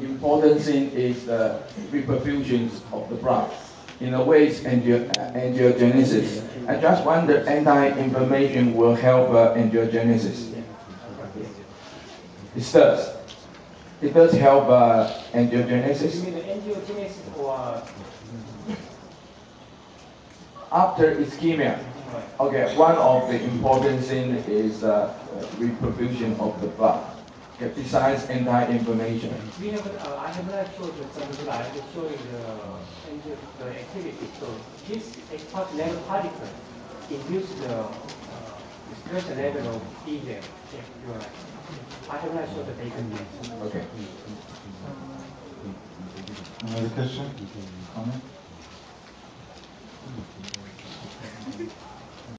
important thing is the reperfusion of the blood. In a way, it's angiogenesis. I just wonder anti-inflammation will help uh, angiogenesis. It does. It does help uh, You angiogenesis. mean angiogenesis or After ischemia, okay, one of the important thing is uh, reperfusion of the blood. Okay, besides anti-inflammation. We have, uh, I have not showed you some slide showing the, angio- the activity. So this expert level particle induce the uh, stress level of diesel. Yeah, you are right. I have not showed the data yet. Okay. Another question? Comment?